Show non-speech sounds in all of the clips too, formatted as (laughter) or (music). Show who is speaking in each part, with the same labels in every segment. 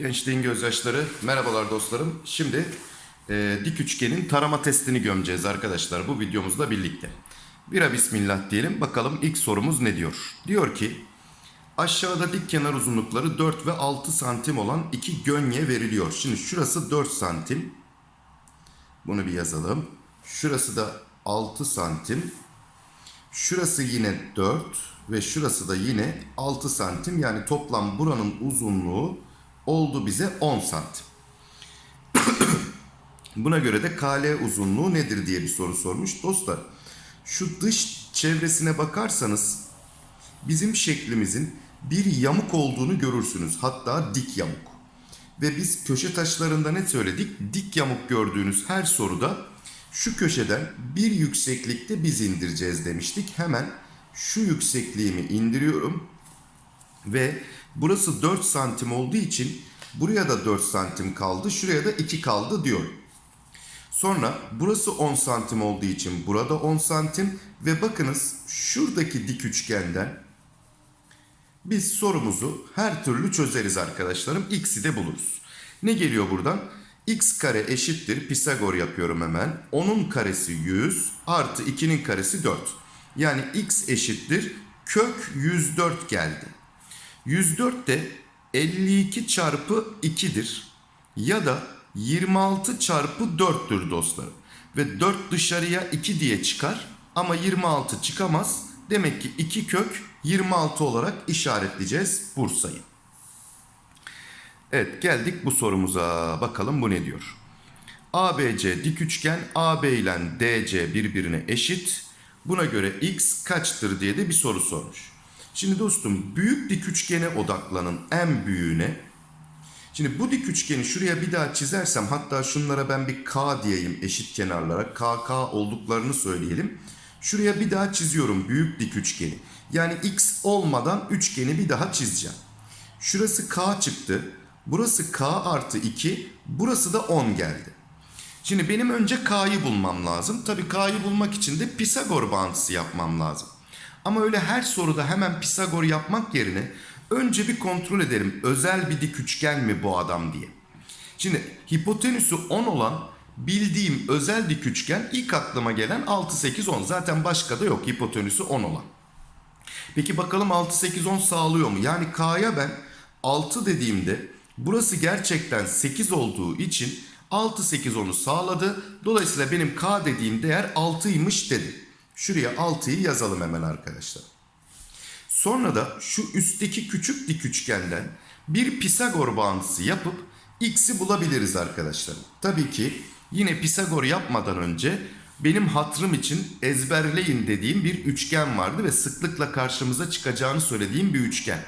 Speaker 1: Gençliğin gözyaşları. Merhabalar dostlarım. Şimdi e, dik üçgenin tarama testini gömeceğiz arkadaşlar bu videomuzla birlikte. Bira bismillah diyelim. Bakalım ilk sorumuz ne diyor? Diyor ki aşağıda dik kenar uzunlukları 4 ve 6 santim olan iki gönye veriliyor. Şimdi şurası 4 santim. Bunu bir yazalım. Şurası da 6 santim. Şurası yine 4 ve şurası da yine 6 santim. Yani toplam buranın uzunluğu oldu bize 10 santim. (clears throat) Buna göre de KL uzunluğu nedir diye bir soru sormuş. Dostlar şu dış çevresine bakarsanız bizim şeklimizin bir yamuk olduğunu görürsünüz. Hatta dik yamuk. Ve biz köşe taşlarında ne söyledik? Dik yamuk gördüğünüz her soruda şu köşeden bir yükseklikte biz indireceğiz demiştik. Hemen şu yüksekliğimi indiriyorum. Ve burası 4 santim olduğu için buraya da 4 santim kaldı. Şuraya da 2 kaldı diyor. Sonra burası 10 santim olduğu için burada 10 santim. Ve bakınız şuradaki dik üçgenden biz sorumuzu her türlü çözeriz arkadaşlarım. X'i de buluruz. Ne geliyor buradan? X kare eşittir. Pisagor yapıyorum hemen. 10'un karesi 100 artı 2'nin karesi 4. Yani X eşittir. Kök 104 geldi. 104 de 52 çarpı 2'dir. Ya da 26 çarpı 4'tür dostlarım. Ve 4 dışarıya 2 diye çıkar. Ama 26 çıkamaz. Demek ki 2 kök 26 olarak işaretleyeceğiz Bursa'yı. Evet geldik bu sorumuza. Bakalım bu ne diyor? ABC dik üçgen AB ile DC birbirine eşit. Buna göre x kaçtır diye de bir soru sormuş. Şimdi dostum büyük dik üçgene odaklanın en büyüğüne. Şimdi bu dik üçgeni şuraya bir daha çizersem hatta şunlara ben bir K diyeyim eşit kenarlara. KK olduklarını söyleyelim. Şuraya bir daha çiziyorum büyük dik üçgeni. Yani x olmadan üçgeni bir daha çizeceğim. Şurası K çıktı. Burası K artı 2. Burası da 10 geldi. Şimdi benim önce K'yı bulmam lazım. Tabii K'yı bulmak için de Pisagor bağıntısı yapmam lazım. Ama öyle her soruda hemen Pisagor yapmak yerine önce bir kontrol ederim. Özel bir dik üçgen mi bu adam diye. Şimdi hipotenüsü 10 olan bildiğim özel dik üçgen ilk aklıma gelen 6, 8, 10. Zaten başka da yok hipotenüsü 10 olan. Peki bakalım 6, 8, 10 sağlıyor mu? Yani K'ya ben 6 dediğimde burası gerçekten 8 olduğu için 6, 8, 10'u sağladı. Dolayısıyla benim K dediğim değer 6'ymış dedi. Şuraya 6'yı yazalım hemen arkadaşlar. Sonra da şu üstteki küçük dik üçgenden bir Pisagor bağıntısı yapıp x'i bulabiliriz arkadaşlar. Tabii ki yine Pisagor yapmadan önce benim hatrım için ezberleyin dediğim bir üçgen vardı ve sıklıkla karşımıza çıkacağını söylediğim bir üçgen.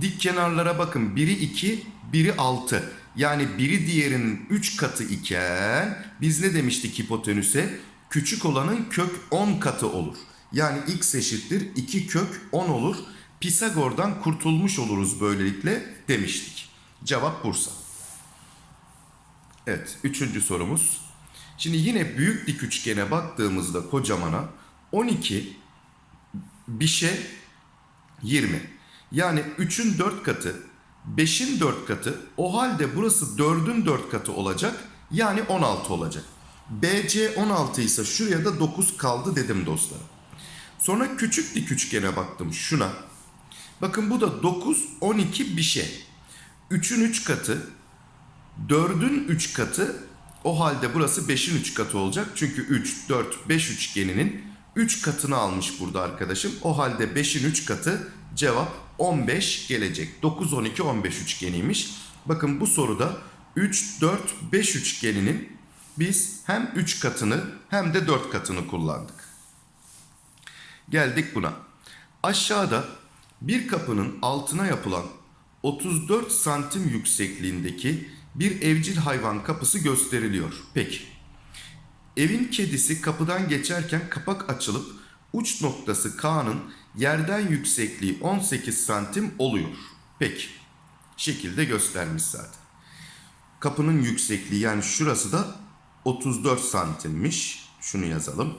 Speaker 1: Dik kenarlara bakın biri 2, biri 6. Yani biri diğerinin 3 katı iken biz ne demiştik hipotenüse? Küçük olanın kök 10 katı olur. Yani x eşittir 2 kök 10 olur. Pisagor'dan kurtulmuş oluruz böylelikle demiştik. Cevap Bursa. Evet üçüncü sorumuz. Şimdi yine büyük dik üçgene baktığımızda kocamana 12 bir şey 20. Yani 3'ün 4 katı 5'in 4 katı o halde burası 4'ün 4 katı olacak. Yani 16 olacak. BC 16 ise şuraya da 9 kaldı dedim dostlarım. Sonra küçük dik üçgene baktım şuna. Bakın bu da 9, 12 bir şey. 3'ün 3 katı, 4'ün 3 katı o halde burası 5'in 3 katı olacak. Çünkü 3, 4, 5 üçgeninin 3 katını almış burada arkadaşım. O halde 5'in 3 katı cevap 15 gelecek. 9, 12, 15 üçgeniymiş. Bakın bu soruda 3, 4, 5 üçgeninin biz hem 3 katını hem de 4 katını kullandık. Geldik buna. Aşağıda bir kapının altına yapılan 34 santim yüksekliğindeki bir evcil hayvan kapısı gösteriliyor. Peki. Evin kedisi kapıdan geçerken kapak açılıp uç noktası K'nın yerden yüksekliği 18 santim oluyor. Peki. Şekilde göstermiş zaten. Kapının yüksekliği yani şurası da 34 santimmiş. Şunu yazalım.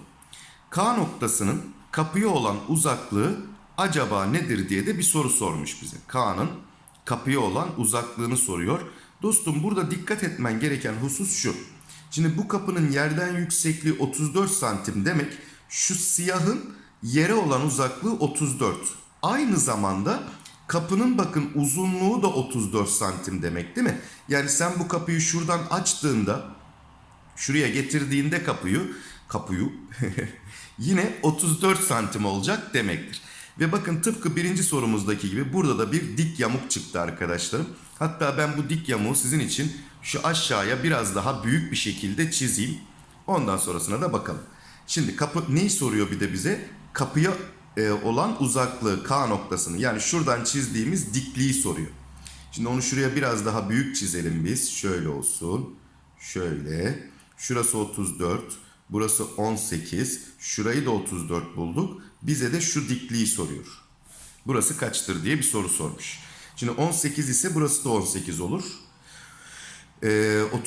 Speaker 1: K noktasının kapıya olan uzaklığı acaba nedir diye de bir soru sormuş bize. Kaan'ın kapıya olan uzaklığını soruyor. Dostum burada dikkat etmen gereken husus şu. Şimdi bu kapının yerden yüksekliği 34 santim demek şu siyahın yere olan uzaklığı 34. Aynı zamanda kapının bakın uzunluğu da 34 santim demek değil mi? Yani sen bu kapıyı şuradan açtığında şuraya getirdiğinde kapıyı kapıyı (laughs) yine 34 santim olacak demektir. Ve bakın tıpkı birinci sorumuzdaki gibi burada da bir dik yamuk çıktı arkadaşlarım. Hatta ben bu dik yamuğu sizin için şu aşağıya biraz daha büyük bir şekilde çizeyim. Ondan sonrasına da bakalım. Şimdi kapı neyi soruyor bir de bize? Kapıya e, olan uzaklığı K noktasını yani şuradan çizdiğimiz dikliği soruyor. Şimdi onu şuraya biraz daha büyük çizelim biz. Şöyle olsun. Şöyle. Şurası 34. Burası 18. Şurayı da 34 bulduk. Bize de şu dikliği soruyor. Burası kaçtır diye bir soru sormuş. Şimdi 18 ise burası da 18 olur. Ee,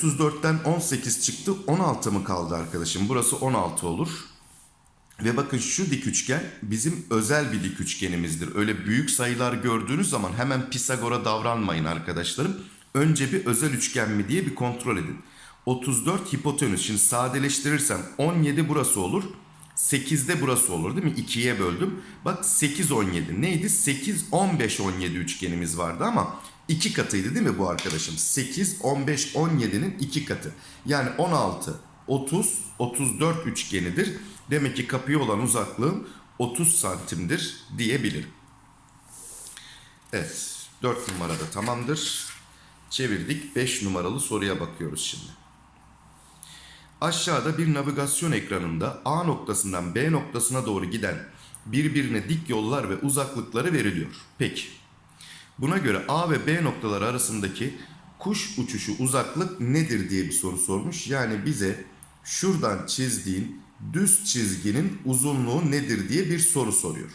Speaker 1: 34'ten 18 çıktı. 16 mı kaldı arkadaşım? Burası 16 olur. Ve bakın şu dik üçgen bizim özel bir dik üçgenimizdir. Öyle büyük sayılar gördüğünüz zaman hemen Pisagor'a davranmayın arkadaşlarım. Önce bir özel üçgen mi diye bir kontrol edin. 34 hipotenüs. Şimdi sadeleştirirsem 17 burası olur. 8 de burası olur değil mi? 2'ye böldüm. Bak 8 17 neydi? 8 15 17 üçgenimiz vardı ama 2 katıydı değil mi bu arkadaşım? 8 15 17'nin 2 katı. Yani 16 30 34 üçgenidir. Demek ki kapıya olan uzaklığım 30 santimdir diyebilirim. Evet 4 numarada tamamdır. Çevirdik 5 numaralı soruya bakıyoruz şimdi. Aşağıda bir navigasyon ekranında A noktasından B noktasına doğru giden birbirine dik yollar ve uzaklıkları veriliyor. Peki. Buna göre A ve B noktaları arasındaki kuş uçuşu uzaklık nedir diye bir soru sormuş. Yani bize şuradan çizdiğin düz çizginin uzunluğu nedir diye bir soru soruyor.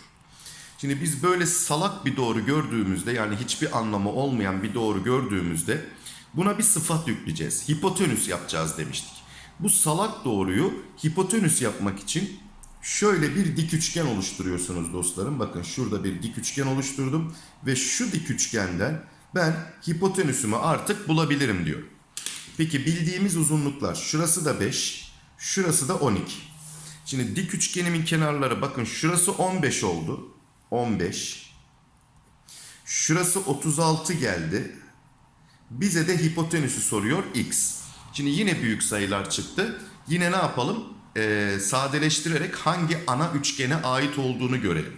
Speaker 1: Şimdi biz böyle salak bir doğru gördüğümüzde yani hiçbir anlamı olmayan bir doğru gördüğümüzde buna bir sıfat yükleyeceğiz. Hipotenüs yapacağız demiştik. Bu salak doğruyu hipotenüs yapmak için şöyle bir dik üçgen oluşturuyorsunuz dostlarım. Bakın şurada bir dik üçgen oluşturdum ve şu dik üçgenden ben hipotenüsümü artık bulabilirim diyor. Peki bildiğimiz uzunluklar şurası da 5, şurası da 12. Şimdi dik üçgenimin kenarları bakın şurası 15 oldu. 15. Şurası 36 geldi. Bize de hipotenüsü soruyor x. Şimdi yine büyük sayılar çıktı. Yine ne yapalım? Ee, sadeleştirerek hangi ana üçgene ait olduğunu görelim.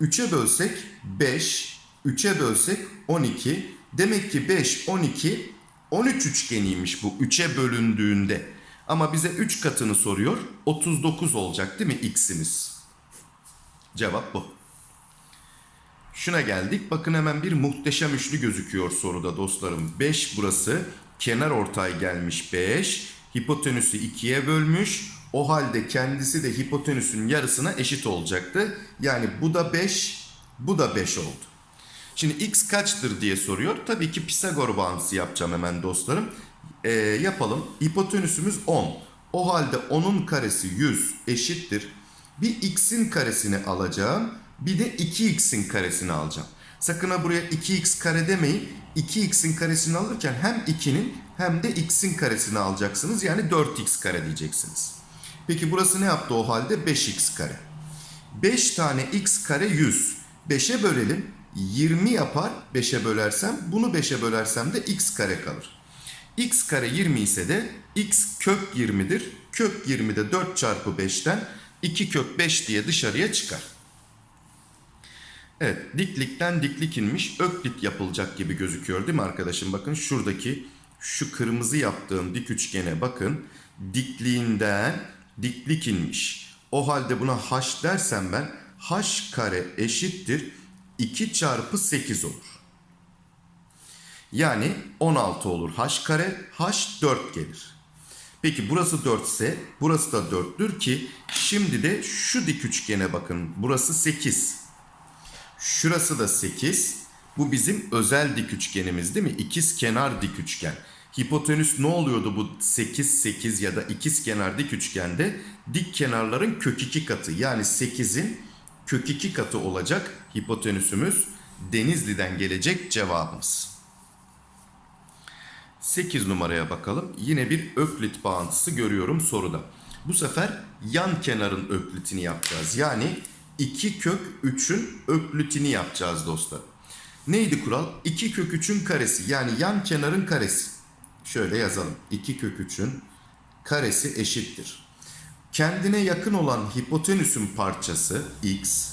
Speaker 1: 3'e bölsek 5, 3'e bölsek 12. Demek ki 5, 12, 13 üçgeniymiş bu 3'e bölündüğünde. Ama bize 3 katını soruyor. 39 olacak değil mi x'imiz? Cevap bu. Şuna geldik. Bakın hemen bir muhteşem üçlü gözüküyor soruda dostlarım. 5 burası. Kenar ortay gelmiş 5. Hipotenüsü 2'ye bölmüş. O halde kendisi de hipotenüsün yarısına eşit olacaktı. Yani bu da 5, bu da 5 oldu. Şimdi x kaçtır diye soruyor. Tabii ki Pisagor bağıntısı yapacağım hemen dostlarım. Ee, yapalım. Hipotenüsümüz 10. O halde 10'un karesi 100 eşittir. Bir x'in karesini alacağım. Bir de 2x'in karesini alacağım. Sakın ha buraya 2x kare demeyin. 2x'in karesini alırken hem 2'nin hem de x'in karesini alacaksınız. Yani 4x kare diyeceksiniz. Peki burası ne yaptı o halde? 5x kare. 5 tane x kare 100. 5'e bölelim. 20 yapar 5'e bölersem. Bunu 5'e bölersem de x kare kalır. x kare 20 ise de x kök 20'dir. Kök 20 de 4 çarpı 5'ten 2 kök 5 diye dışarıya çıkar. Evet diklikten diklik inmiş öklit yapılacak gibi gözüküyor değil mi arkadaşım? Bakın şuradaki şu kırmızı yaptığım dik üçgene bakın. Dikliğinden diklik inmiş. O halde buna h dersem ben h kare eşittir 2 çarpı 8 olur. Yani 16 olur h kare h 4 gelir. Peki burası 4 ise burası da 4'tür ki şimdi de şu dik üçgene bakın. Burası 8. Şurası da 8. Bu bizim özel dik üçgenimiz değil mi? İkiz kenar dik üçgen. Hipotenüs ne oluyordu bu 8 8 ya da ikiz kenar dik üçgende? Dik kenarların kök 2 katı yani 8'in kök 2 katı olacak hipotenüsümüz Denizli'den gelecek cevabımız. 8 numaraya bakalım. Yine bir öklit bağıntısı görüyorum soruda. Bu sefer yan kenarın öklitini yapacağız. Yani 2 kök 3'ün öklitini yapacağız dostlar. Neydi kural? 2 kök 3'ün karesi yani yan kenarın karesi. Şöyle yazalım. 2 kök 3'ün karesi eşittir. Kendine yakın olan hipotenüsün parçası x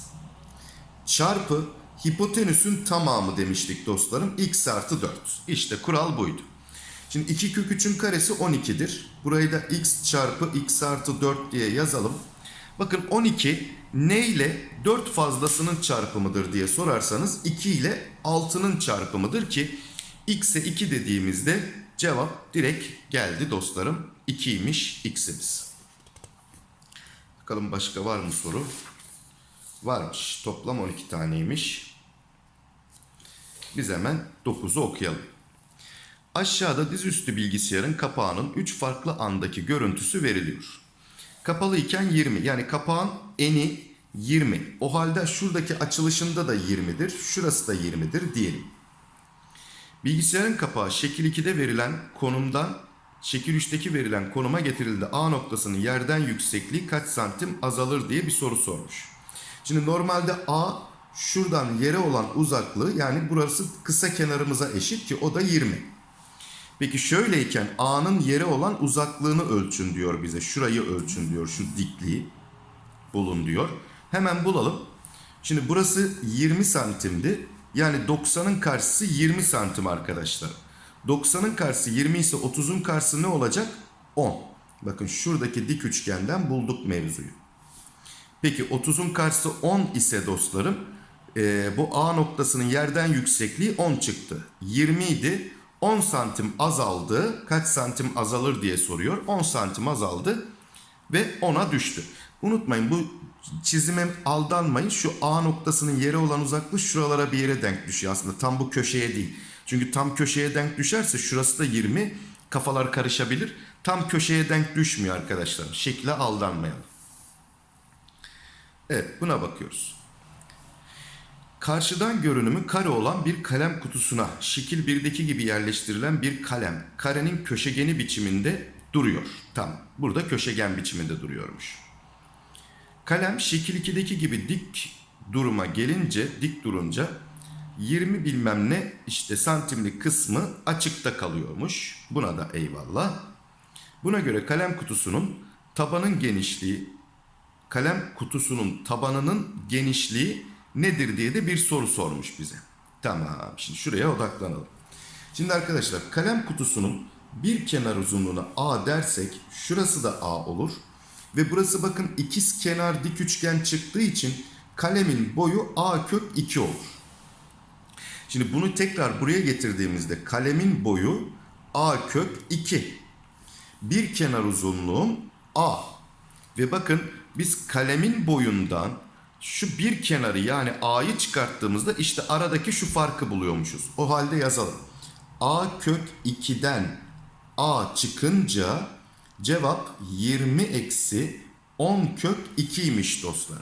Speaker 1: çarpı hipotenüsün tamamı demiştik dostlarım. x artı 4. İşte kural buydu. Şimdi 2 kök 3'ün karesi 12'dir. Burayı da x çarpı x artı 4 diye yazalım. Bakın 12 ne ile 4 fazlasının çarpımıdır diye sorarsanız 2 ile 6'nın çarpımıdır ki x'e 2 dediğimizde cevap direkt geldi dostlarım. 2'ymiş x'imiz. Bakalım başka var mı soru? Varmış. Toplam 12 taneymiş. Biz hemen 9'u okuyalım. Aşağıda dizüstü bilgisayarın kapağının 3 farklı andaki görüntüsü veriliyor. Kapalı iken 20 yani kapağın eni 20. O halde şuradaki açılışında da 20'dir. Şurası da 20'dir diyelim. Bilgisayarın kapağı şekil 2'de verilen konumdan şekil 3'teki verilen konuma getirildi. A noktasının yerden yüksekliği kaç santim azalır diye bir soru sormuş. Şimdi normalde A şuradan yere olan uzaklığı yani burası kısa kenarımıza eşit ki o da 20. Peki şöyleyken A'nın yere olan uzaklığını ölçün diyor bize. Şurayı ölçün diyor. Şu dikliği bulun diyor. Hemen bulalım. Şimdi burası 20 santimdi. Yani 90'ın karşısı 20 santim arkadaşlar. 90'ın karşısı 20 ise 30'un karşısı ne olacak? 10. Bakın şuradaki dik üçgenden bulduk mevzuyu. Peki 30'un karşısı 10 ise dostlarım e, bu A noktasının yerden yüksekliği 10 çıktı. 20 idi. 10 santim azaldı. Kaç santim azalır diye soruyor. 10 santim azaldı ve 10'a düştü. Unutmayın bu çizime aldanmayın. Şu A noktasının yere olan uzaklığı şuralara bir yere denk düşüyor. Aslında tam bu köşeye değil. Çünkü tam köşeye denk düşerse şurası da 20. Kafalar karışabilir. Tam köşeye denk düşmüyor arkadaşlar. Şekle aldanmayalım. Evet buna bakıyoruz. Karşıdan görünümü kare olan bir kalem kutusuna şekil 1'deki gibi yerleştirilen bir kalem karenin köşegeni biçiminde duruyor. Tam burada köşegen biçiminde duruyormuş. Kalem şekil 2'deki gibi dik duruma gelince dik durunca 20 bilmem ne işte santimlik kısmı açıkta kalıyormuş. Buna da eyvallah. Buna göre kalem kutusunun tabanın genişliği kalem kutusunun tabanının genişliği nedir diye de bir soru sormuş bize. Tamam şimdi şuraya odaklanalım. Şimdi arkadaşlar kalem kutusunun bir kenar uzunluğuna A dersek şurası da A olur. Ve burası bakın ikiz kenar dik üçgen çıktığı için kalemin boyu A kök 2 olur. Şimdi bunu tekrar buraya getirdiğimizde kalemin boyu A kök 2. Bir kenar uzunluğum A. Ve bakın biz kalemin boyundan şu bir kenarı yani A'yı çıkarttığımızda işte aradaki şu farkı buluyormuşuz. O halde yazalım. A kök 2'den A çıkınca cevap 20 eksi 10 kök 2'ymiş dostlar.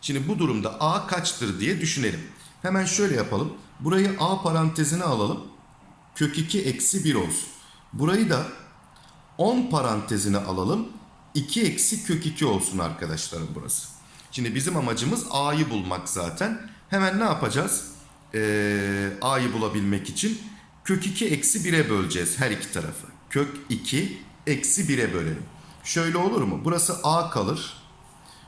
Speaker 1: Şimdi bu durumda A kaçtır diye düşünelim. Hemen şöyle yapalım. Burayı A parantezine alalım. Kök 2 eksi 1 olsun. Burayı da 10 parantezine alalım. 2 eksi kök 2 olsun arkadaşlarım burası. Şimdi bizim amacımız A'yı bulmak zaten. Hemen ne yapacağız? Ee, A'yı bulabilmek için kök 2 eksi 1'e böleceğiz her iki tarafı. Kök 2 eksi 1'e bölelim. Şöyle olur mu? Burası A kalır.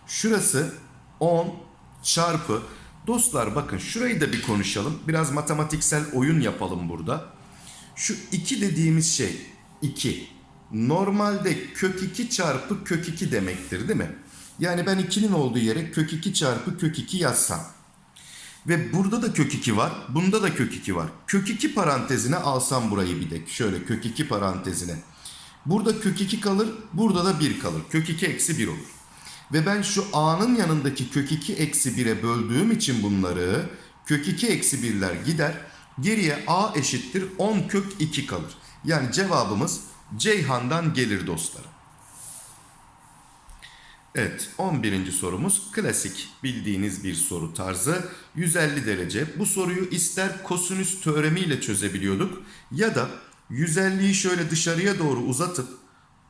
Speaker 1: Şurası 10 çarpı. Dostlar bakın şurayı da bir konuşalım. Biraz matematiksel oyun yapalım burada. Şu 2 dediğimiz şey 2. Normalde kök 2 çarpı kök 2 demektir değil mi? Yani ben 2'nin olduğu yere kök 2 çarpı kök 2 yazsam. Ve burada da kök 2 var. Bunda da kök 2 var. Kök 2 parantezine alsam burayı bir de. Şöyle kök 2 parantezine. Burada kök 2 kalır. Burada da 1 kalır. Kök 2 eksi 1 olur. Ve ben şu a'nın yanındaki kök 2 eksi 1'e böldüğüm için bunları kök 2 eksi 1'ler gider. Geriye a eşittir 10 kök 2 kalır. Yani cevabımız Ceyhan'dan gelir dostlarım. Evet 11. sorumuz klasik bildiğiniz bir soru tarzı 150 derece. Bu soruyu ister kosinüs teoremiyle çözebiliyorduk ya da 150'yi şöyle dışarıya doğru uzatıp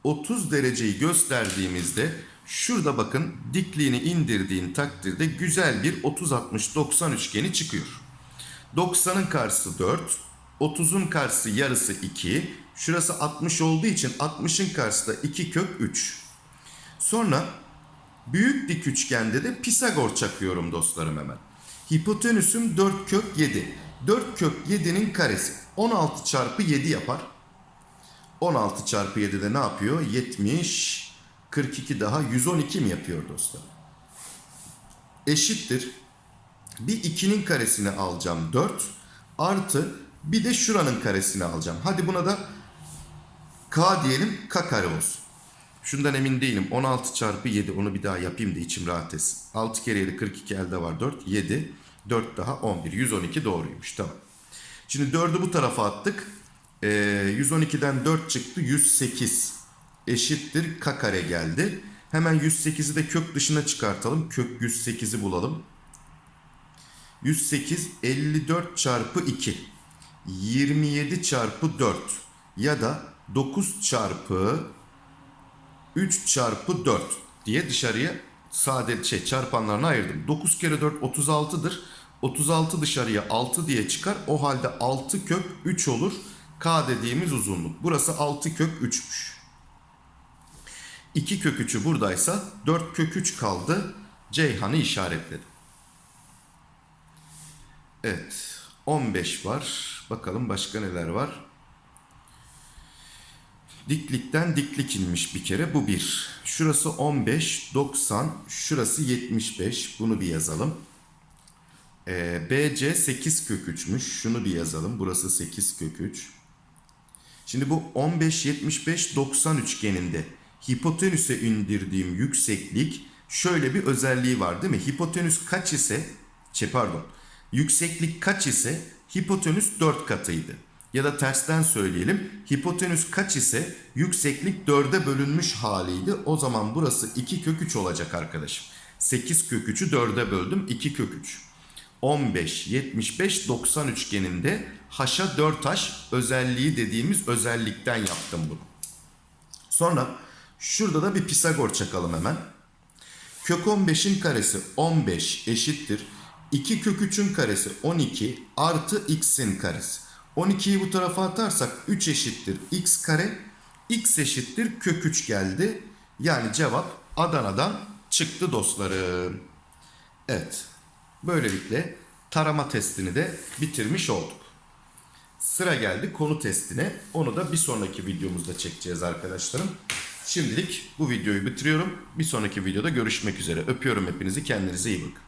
Speaker 1: 30 dereceyi gösterdiğimizde şurada bakın dikliğini indirdiğin takdirde güzel bir 30-60-90 üçgeni çıkıyor. 90'ın karşısı 4, 30'un karşısı yarısı 2, şurası 60 olduğu için 60'ın karşısı da 2 kök 3. Sonra büyük dik üçgende de Pisagor çakıyorum dostlarım hemen. Hipotenüsüm 4 kök 7. 4 kök 7'nin karesi 16 çarpı 7 yapar. 16 çarpı 7 de ne yapıyor? 70, 42 daha 112 mi yapıyor dostlar? Eşittir. Bir 2'nin karesini alacağım 4 artı bir de şuranın karesini alacağım. Hadi buna da k diyelim k kare olsun. Şundan emin değilim. 16 çarpı 7 onu bir daha yapayım da içim rahat etsin. 6 kere 7 42 elde var 4. 7. 4 daha 11. 112 doğruymuş. Tamam. Şimdi 4'ü bu tarafa attık. Ee, 112'den 4 çıktı. 108 eşittir k kare geldi. Hemen 108'i de kök dışına çıkartalım. Kök 108'i bulalım. 108 54 çarpı 2. 27 çarpı 4 ya da 9 çarpı 3 çarpı 4 diye dışarıya sade şey çarpanlarına ayırdım. 9 kere 4 36'dır. 36 dışarıya 6 diye çıkar. O halde 6 kök 3 olur. K dediğimiz uzunluk. Burası 6 kök 3'müş. 2 kök 3'ü buradaysa 4 kök 3 kaldı. Ceyhan'ı işaretledim. Evet. 15 var. Bakalım başka neler var. Diklikten diklik inmiş bir kere. Bu bir. Şurası 15, 90. Şurası 75. Bunu bir yazalım. Ee, BC 8 kök 3'müş. Şunu bir yazalım. Burası 8 kök 3. Şimdi bu 15, 75, 90 üçgeninde hipotenüse indirdiğim yükseklik şöyle bir özelliği var değil mi? Hipotenüs kaç ise, şey pardon, yükseklik kaç ise hipotenüs 4 katıydı. Ya da tersten söyleyelim. Hipotenüs kaç ise yükseklik 4'e bölünmüş haliydi. O zaman burası 2 kök 3 olacak arkadaşım. 8 kök 3'ü 4'e böldüm. 2 kök 3. 15, 75, 90 üçgeninde haşa 4H özelliği dediğimiz özellikten yaptım bunu. Sonra şurada da bir Pisagor çakalım hemen. Kök 15'in karesi 15 eşittir. 2 kök 3'ün karesi 12 artı x'in karesi. 12'yi bu tarafa atarsak 3 eşittir x kare. x eşittir kök 3 geldi. Yani cevap Adana'dan çıktı dostlarım. Evet. Böylelikle tarama testini de bitirmiş olduk. Sıra geldi konu testine. Onu da bir sonraki videomuzda çekeceğiz arkadaşlarım. Şimdilik bu videoyu bitiriyorum. Bir sonraki videoda görüşmek üzere. Öpüyorum hepinizi. Kendinize iyi bakın.